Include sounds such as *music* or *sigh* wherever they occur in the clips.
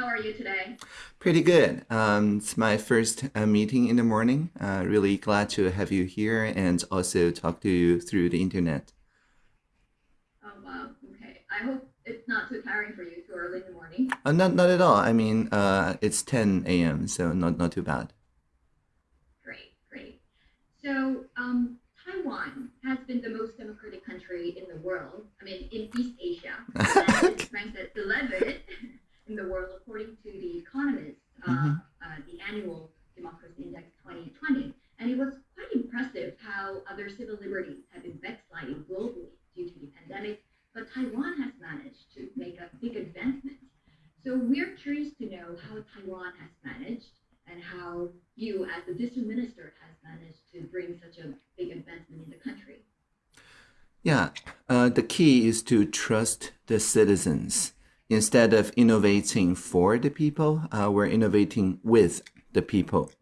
How are you today? Pretty good. Um, it's my first uh, meeting in the morning. Uh, really glad to have you here and also talk to you through the internet. Oh, wow. Okay. I hope it's not too tiring for you too early in the morning. Uh, not, not at all. I mean, uh, it's 10 a.m., so not, not too bad. Great, great. So, um, Taiwan has been the most democratic country in the world. I mean, in East Asia. *laughs* And it's ranked at 11 *laughs* in the world according to The Economist, uh, Mhm. uh, the annual Democracy Index 2020. And it was quite impressive how other civil liberties have been backsliding globally due to the pandemic, but Taiwan has managed to make a big advancement. So we're curious to know how Taiwan has managed and how you, as the digital minister, has managed to bring such a big advancement in the country. Yeah, uh, the key is to trust the citizens. Instead of innovating for the people, uh, we're innovating with the people.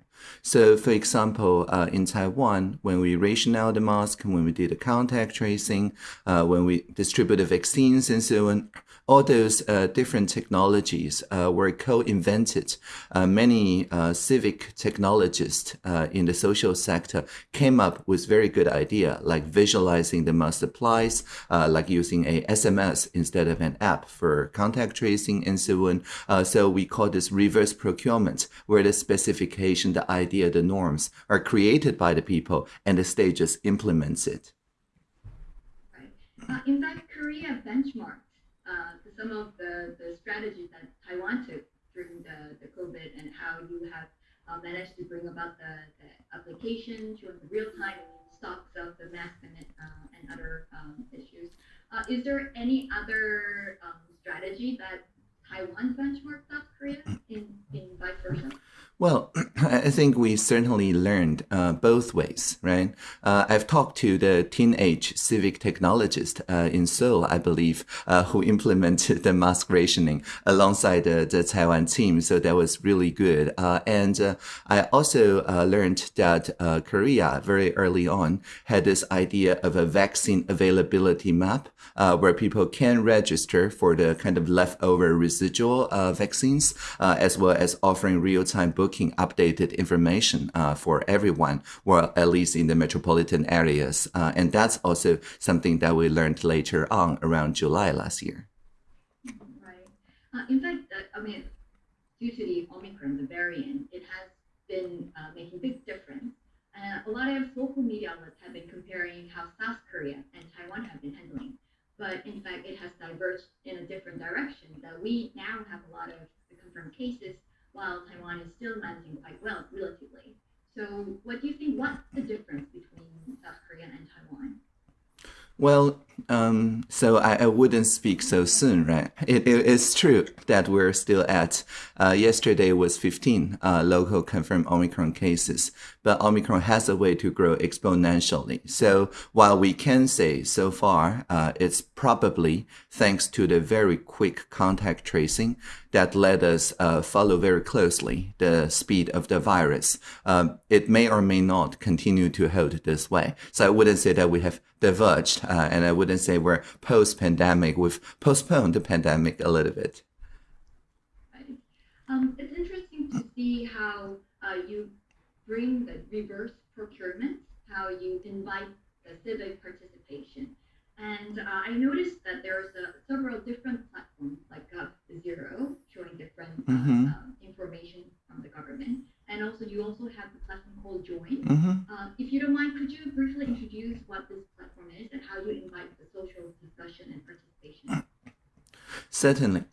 So, for example, uh, in Taiwan, when we ration out the mask, when we did the contact tracing, uh, when we distributed vaccines and so on, all those uh, different technologies uh, were co-invented. Uh, many civic technologists in the social sector came up with very good idea, like visualizing the mask supplies, like using a SMS instead of an app for contact tracing and so on. So we call this reverse procurement, where the specification, the idea, the norms are created by the people and the state just implements it. Right. Uh, in fact, Korea benchmarked to some of the, the strategies that Taiwan took during the, the COVID and how you have uh, managed to bring about the, the application, showing the real-time stocks of the mask and, uh, and other um, issues. Uh, is there any other um, strategy that Taiwan benchmarked South Korea in, in vice versa? Well, *clears throat* I think we certainly learned uh, both ways, right? Uh, I've talked to the teenage civic technologist uh, in Seoul, I believe, uh, who *laughs* implemented the mask rationing alongside the, the Taiwan team. So that was really good. Uh, and uh, I also uh, learned that uh, Korea very early on had this idea of a vaccine availability map uh, where people can register for the kind of leftover residual uh, vaccines, uh, as well as offering real-time booking updated information uh, for everyone, or at least in the metropolitan areas. Uh, and that's also something that we learned later on around July last year. Right. Uh, in fact, I mean, due to the Omicron, the variant, it has been uh, making big difference. Uh, a lot of local media outlets have been comparing how South Korea and Taiwan have been handling. But in fact, it has diverged in a different direction. That we now have a lot of confirmed cases, while Taiwan is still managing quite well, relatively. So, what do you think? What's the difference between South Korea and Taiwan? Well, um, so I, I wouldn't speak so soon, right? It, it is true that we're still at, uh, yesterday was 15 uh, local confirmed Omicron cases, but Omicron has a way to grow exponentially. So while we can say so far, uh, it's probably thanks to the very quick contact tracing that let us uh, follow very closely the speed of the virus. Um, it may or may not continue to hold this way. So I wouldn't say that we have diverged, uh, and I wouldn't say we're post-pandemic. We've postponed the pandemic a little bit. Um, it's interesting to see how uh, you bring the reverse procurement, how you invite the civic participation. And uh, I noticed that there's uh, several different platforms like Gov Zero showing different uh, Mhm. um, information from the government. And also, you also have the platform called Join. hmm Uh, if you don't mind, could you briefly introduce what this platform is and how you invite the social discussion and participation? Certainly.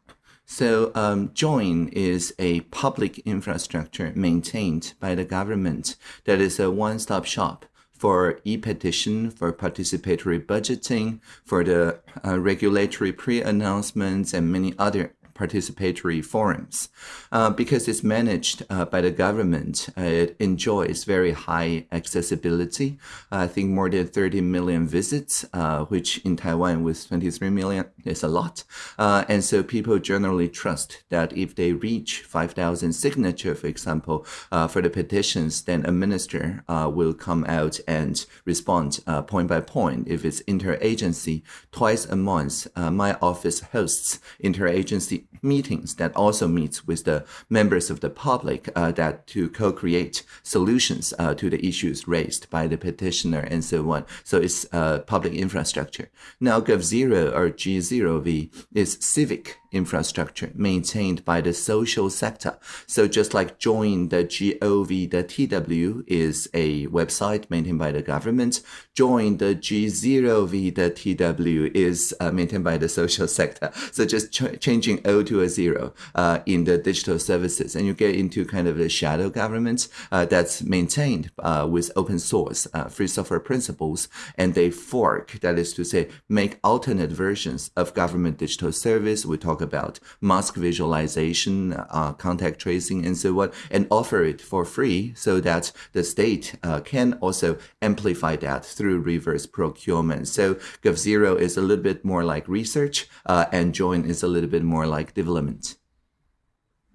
So, um, Join is a public infrastructure maintained by the government that is a one-stop shop for e-petition, for participatory budgeting, for the uh, regulatory pre-announcements, and many other participatory forums. Uh, because it's managed uh, by the government, uh, it enjoys very high accessibility. I think more than 30 million visits, uh, which in Taiwan with 23 million is a lot. Uh, and so people generally trust that if they reach 5,000 signature, for example, uh, for the petitions, then a minister uh, will come out and respond uh, point by point. If it's interagency, twice a month, my office hosts interagency meetings that also meets with the members of the public uh, that to co-create solutions uh, to the issues raised by the petitioner and so on. So it's uh, public infrastructure. Now GovZero or G0V is civic infrastructure maintained by the social sector. So just like Join the GOV, the TW is a website maintained by the government. Join the G0V, the TW is uh, maintained by the social sector. So just ch changing O to a zero uh, in the digital services, and you get into kind of the shadow government uh, that's maintained uh, with open source, uh, free software principles, and they fork. That is to say, make alternate versions of government digital service. We talk about mask visualization, uh, contact tracing, and so on, and offer it for free so that the state can also amplify that through reverse procurement. So GovZero is a little bit more like research, uh, and Join is a little bit more like development.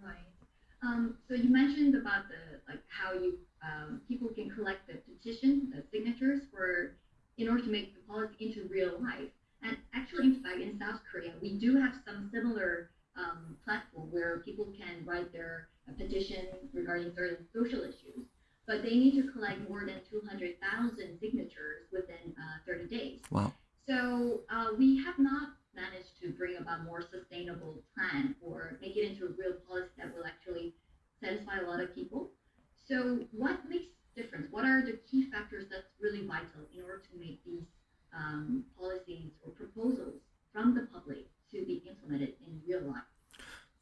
Right. Um, so you mentioned about the like how you um, people can collect the petition, the signatures for in order to make the policy into real life. And actually, in fact, in South Korea, we do have some similar um, platform where people can write their uh, petition regarding certain social issues, but they need to collect more than 200,000 signatures within uh, 30 days. Wow. So uh, we have not managed to bring about more sustainable plan or make it into a real policy that will actually satisfy a lot of people. So what makes difference? What are the key factors that's really vital in order to make these um, policies or proposals from the public to be implemented in real life?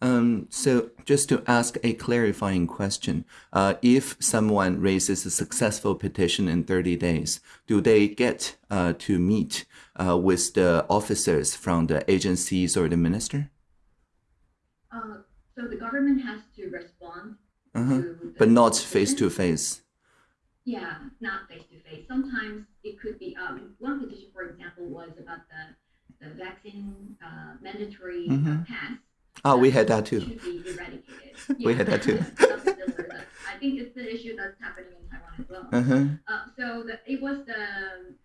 Um, so just to ask a clarifying question, uh, if someone raises a successful petition in 30 days, do they get uh, to meet uh, with the officers from the agencies or the minister? Uh, so the government has to respond Uh-huh. to But not face to face. Yeah, not face to face. Sometimes it could be. Um, one petition, for example, was about the the vaccine uh, mandatory uh, Mhm. pass. Ah, we had that too. Eradicated. *laughs* We had that too. Something similar. That's- I think it's the issue that's happening in Taiwan as well. Uh-huh. Uh, so the, it was the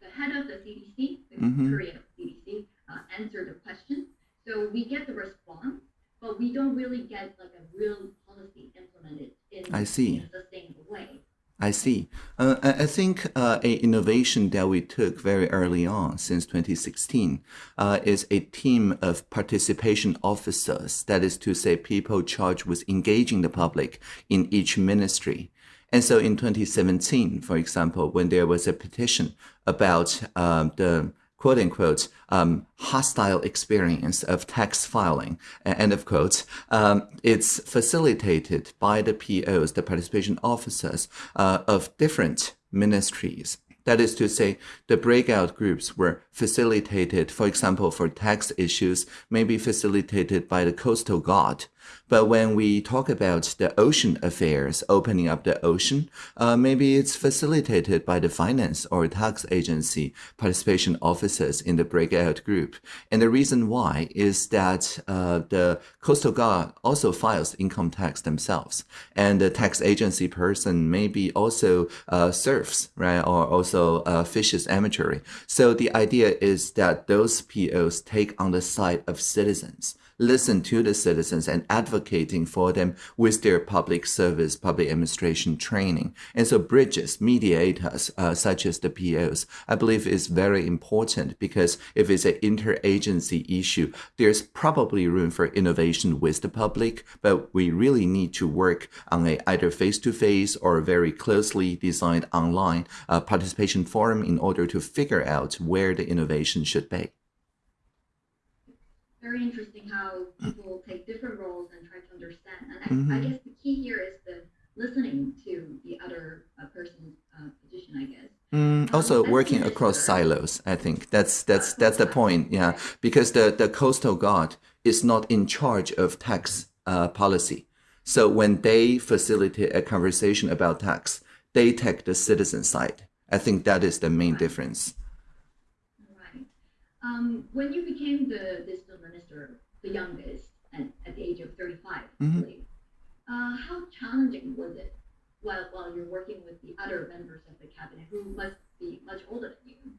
the head of the CDC, the Mhm. Korea CDC, uh, answered the question. So we get the response, but we don't really get like a real policy implemented in, I see. in a sustainable way. I see. Uh, I think uh, a innovation that we took very early on, since 2016, uh, is a team of participation officers. That is to say, people charged with engaging the public in each ministry. And so, in 2017, for example, when there was a petition about um, the quote unquote um, hostile experience of tax filing. End of quote. Um, it's facilitated by the POs the participation officers uh, of different ministries. That is to say the breakout groups were facilitated for example for tax issues maybe facilitated by the coastal guard but when we talk about the ocean affairs, opening up the ocean, uh, maybe it's facilitated by the finance or tax agency participation officers in the breakout group. And the reason why is that uh, the coastal guard also files income tax themselves, and the tax agency person maybe also uh, surfs, right, or also uh, fishes amateurly. So the idea is that those POs take on the side of citizens listen to the citizens and advocating for them with their public service, public administration training. And so bridges, mediators, uh, such as the POs, I believe is very important because if it's an interagency issue, there's probably room for innovation with the public, but we really need to work on a either face-to-face or very closely designed online uh, participation forum in order to figure out where the innovation should be. Very interesting how people take different roles and try to understand. And I, I Mhm. guess the key here is the listening to the other uh, person's uh, position, I guess. Mm, also Um, working across minister- silos, I think that's that's that's the point. Yeah, because the the coastal guard is not in charge of tax uh, policy. So when they facilitate a conversation about tax, they take the citizen side. I think that is the main difference. Um, when you became the digital minister, the youngest, at, at the age of 35, I Mhm. believe, uh, how challenging was it while, while you're working with the other members of the cabinet who must be much older than you?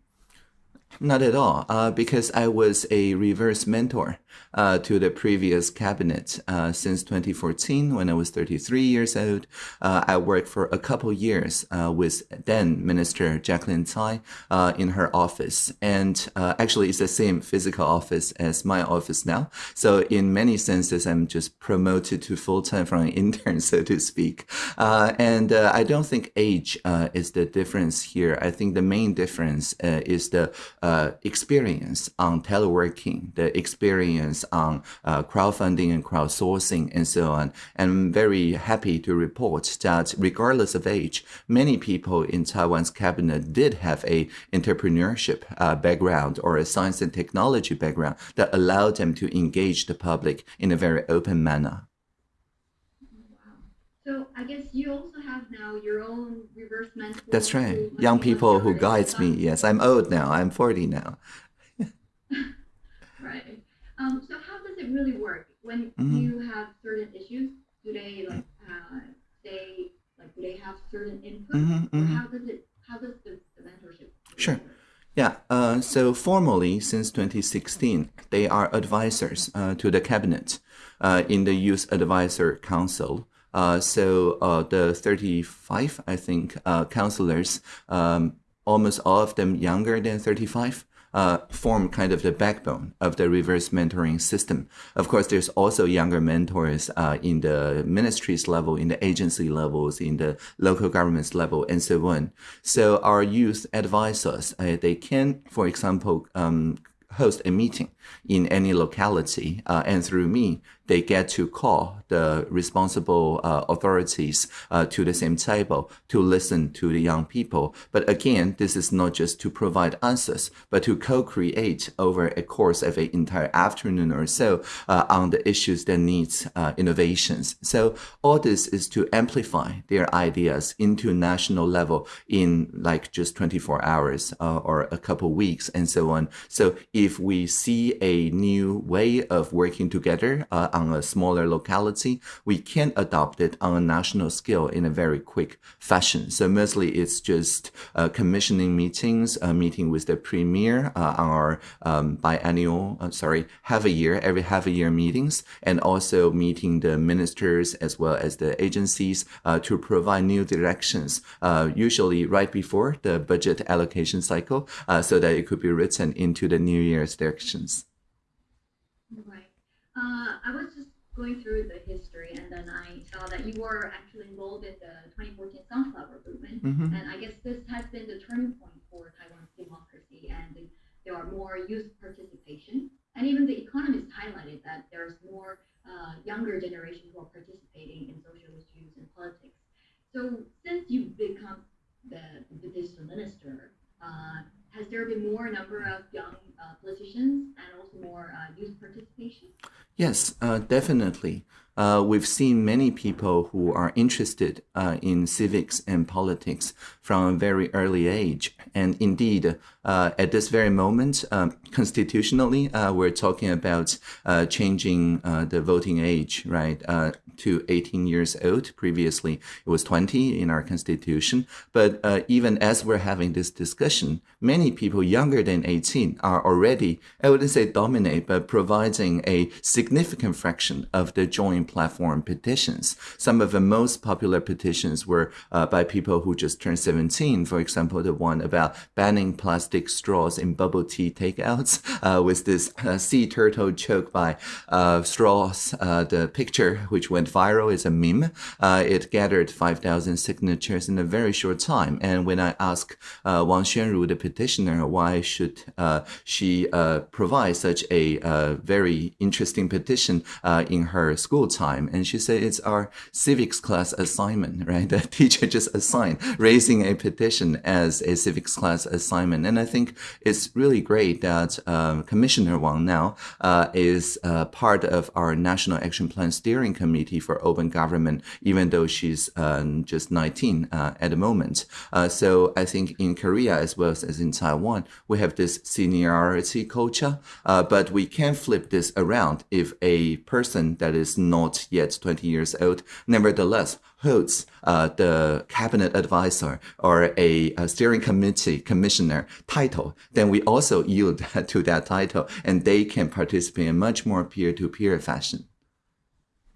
Not at all, uh, because I was a reverse mentor uh, to the previous cabinet uh, since 2014 when I was 33 years old. Uh, I worked for a couple years uh, with then Minister Jaclyn Tsai uh, in her office. And actually, it's the same physical office as my office now. So in many senses, I'm just promoted to full-time from an *laughs* intern, so to speak. and I don't think age is the difference here. I think the main difference is the experience on teleworking, the experience on uh, crowdfunding and crowdsourcing and so on. And I'm very happy to report that regardless of age, many people in Taiwan's cabinet did have a entrepreneurship uh, background or a science and technology background that allowed them to engage the public in a very open manner. So I guess you also have now your own reverse mentor. That's right. Young people who guides me. Yes, I'm old now. I'm 40 now. *laughs* right. Um, so how does it really work when mm-hmm. you have certain issues? Do they like uh, say like do they have certain input, mm-hmm, mm-hmm. how does it how does the, the mentorship? Sure. Yeah, uh, so formally, since 2016, they are advisors uh, to the cabinet uh, in the Youth Advisor Council. Uh, so uh, the 35, I think, uh, counselors, um, almost all of them younger than 35, uh, form kind of the backbone of the reverse mentoring system. Of course, there's also younger mentors uh, in the ministries level, in the agency levels, in the local governments level, and so on. So our youth advise us. Uh, they can, for example, um, host a meeting in any locality, uh, and through me, they get to call the responsible uh, authorities uh, to the same table to listen to the young people. But again, this is not just to provide answers, but to co-create over a course of an entire afternoon or so uh, on the issues that needs uh, innovations. So all this is to amplify their ideas into national level in like just 24 hours uh, or a couple weeks and so on. So if we see a new way of working together uh, on a smaller locality, we can adopt it on a national scale in a very quick fashion. So mostly it's just uh, commissioning meetings, a meeting with the premier uh, on our um, biannual, uh, sorry, half a year, every half a year meetings, and also meeting the ministers as well as the agencies uh, to provide new directions, usually right before the budget allocation cycle, so that it could be written into the new year's directions. Uh, I was just going through the history, and then I saw that you were actually involved in the 2014 Sunflower Movement, mm-hmm. and I guess this has been the turning point for Taiwan's democracy, and there are more youth participation, and even the economists highlighted that there's more uh, younger generation who are participating in social issues and politics. So since you've become the, the digital minister, uh, has there been more number of young uh, politicians and also more uh, youth participation? Yes, uh, definitely. Uh, we've seen many people who are interested uh, in civics and politics from a very early age. And indeed, uh, at this very moment, um, constitutionally, uh, we're talking about uh, changing uh, the voting age, right, to 18 years old. Previously, it was 20 in our constitution. But even as we're having this discussion, many people younger than 18 are already, I wouldn't say dominate, but providing a significant fraction of the Join platform petitions. Some of the most popular petitions were uh, by people who just turned 17. For example, the one about banning plastic straws in bubble tea takeouts *laughs* uh, with this uh, sea turtle choke by uh, straws. Uh, the picture, which went viral, is a meme. Uh, it gathered 5,000 signatures in a very short time. And when I asked Wang Xuanru, the petitioner, why should she provide such a very interesting petition in her school time. And she said it's our civics class assignment, right? *laughs* The teacher just assigned raising a petition as a civics class assignment. And I think it's really great that um, Commissioner Wang now uh, is uh, part of our National Action Plan Steering Committee for open government, even though she's um, just 19 uh, at the moment. Uh, so I think in Korea as well as in Taiwan, we have this seniority culture, uh, but we can flip this around if a person that is not yet 20 years old, nevertheless holds uh, the cabinet advisor or a, a, steering committee commissioner title, then we also yield *laughs* to that title and they can participate in much more peer-to-peer fashion.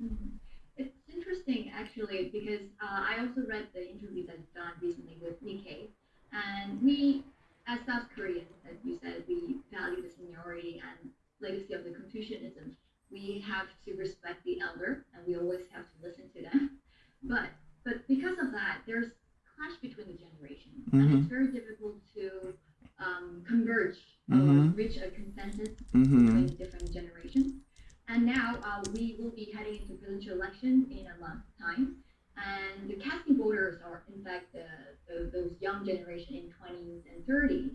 Mm-hmm. It's interesting actually because uh, I also read the interview that's done recently with Nikkei and we as South Koreans, as you said, we value the seniority and legacy of the Confucianism. We have to respect the elder and we always have to listen to them. But but because of that, there's clash between the generations, mm-hmm. and it's very difficult to um, converge mm-hmm. or reach a consensus mm-hmm. between different generations. And now uh, we will be heading into presidential elections in a month's time, and the casting voters are in fact the, the, those young generation in 20s and 30s.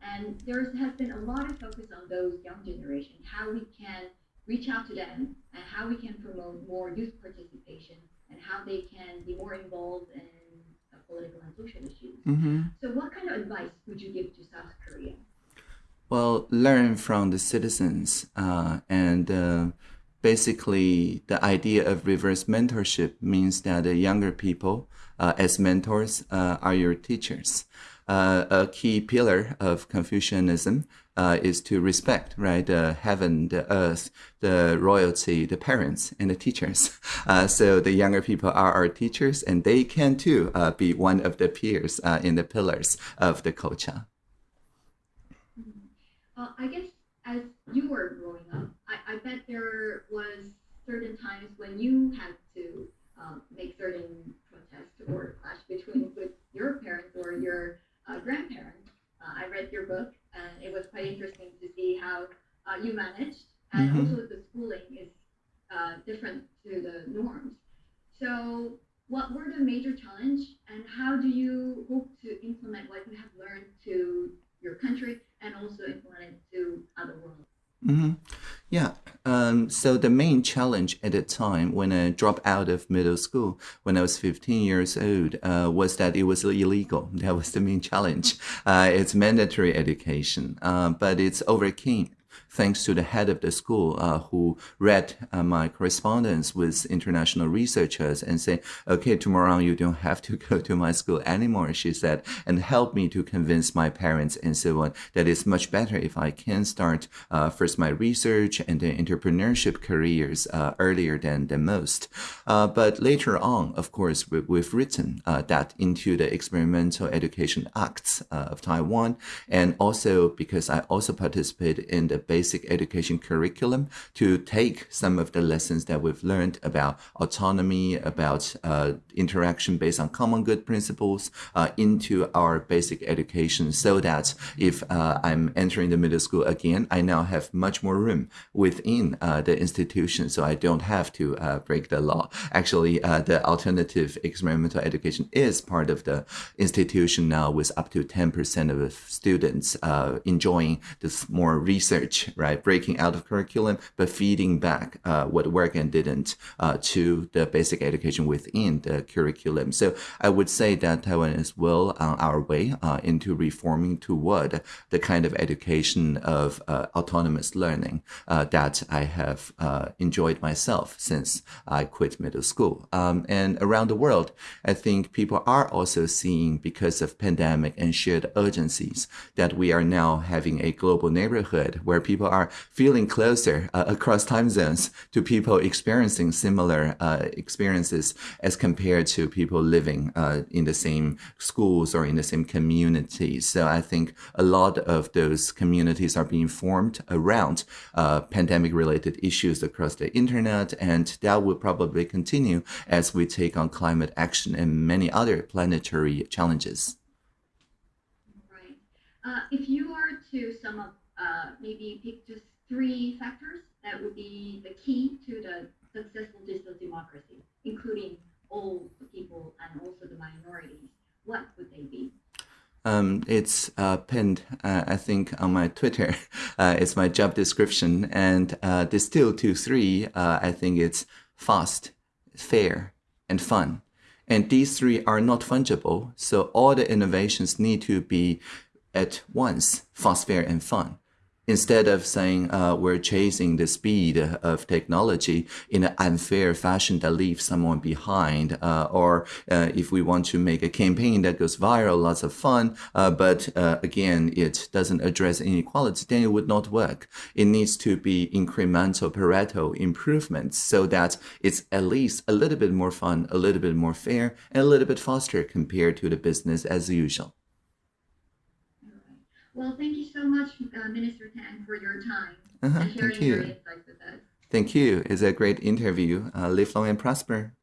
And there has been a lot of focus on those young generation, how we can reach out to them, and how we can promote more youth participation and how they can be more involved in political and social issues. Mm-hmm. So, what kind of advice would you give to South Korea? Well, learn from the citizens, uh, and uh, basically, the idea of reverse mentorship means that the younger people, uh, as mentors, uh, are your teachers. Uh, a key pillar of Confucianism uh, is to respect, right? The heaven, the earth, the royalty, the parents, and the teachers. *laughs* Uh, so the younger people are our teachers, and they can too uh, be one of the peers uh, in the pillars of the culture. Well, I guess as you were growing up, I, I bet there was certain times when you had to um, make certain protests or clash between with your parents or your uh, grandparents. Uh, I read your book, and it was quite interesting to see how uh, you managed, and mm-hmm. also the schooling is uh, different to the norms. So, what were the major challenge, and how do you hope to implement what you have learned to your country and also implement it to other world? Mm-hmm. Yeah. Um, so the main challenge at the time when I dropped out of middle school when I was 15 years old uh, was that it was illegal. *laughs* That was the main challenge. *laughs* Uh, it's mandatory education, uh, but it's overcame thanks to the head of the school uh, who read uh, my correspondence with international researchers and say, okay, tomorrow you don't have to *laughs* go to my school anymore, she said, and help me to convince my parents and so on that it's much better if I can start uh, first my research and then entrepreneurship careers uh, earlier than, than most. Uh, but later on, of course, we, have written uh, that into the Experimental Education Acts of Taiwan. And also because I also participated in the basic education curriculum to take some of the lessons that we've learned about autonomy, about uh, interaction based on common good principles uh, into our basic education so that if uh, I'm entering the middle school again, I now have much more room within uh, the institution so I don't have to uh, break the law. Actually, uh, the alternative experimental education is part of the institution now with up to 10% of students enjoying this more research right? Breaking out of curriculum, but feeding back uh, what worked and didn't uh, to the basic education within the curriculum. So I would say that Taiwan is well on our way uh, into reforming toward the kind of education of uh, autonomous learning uh, that I have uh, enjoyed myself since I quit middle school. Um, and around the world, I think people are also seeing because of pandemic and shared urgencies that we are now having a global neighborhood where people people are feeling closer uh, across time zones to people experiencing similar uh, experiences as compared to people living uh, in the same schools or in the same communities. So I think a lot of those communities are being formed around uh, pandemic related issues across the internet. And that will probably continue as we take on climate action and many other planetary challenges. Right. Uh, if you are to sum up uh, maybe pick just three factors that would be the key to the successful digital democracy, including all the people and also the minorities, what would they be? Um, it's uh, pinned, uh, I think, on my Twitter. *laughs* Uh, it's my job description and uh, distilled to three. Uh, I think it's fast, fair, and fun. And these three are not fungible, so all the innovations need to be at once fast, fair, and fun. Instead of saying uh, we're chasing the speed of technology in an unfair fashion that leaves someone behind, uh, or uh, if we want to make a campaign that goes viral, lots of fun, uh, but uh, again, it doesn't address inequality, then it would not work. It needs to be incremental Pareto improvements so that it's at least a little bit more fun, a little bit more fair, and a little bit faster compared to the business as usual. Well, thank you so much, uh, Minister Tang, for your time Uh-huh, and thank sharing your you. insights with us. Thank you. It's a great interview. Uh, live long and prosper.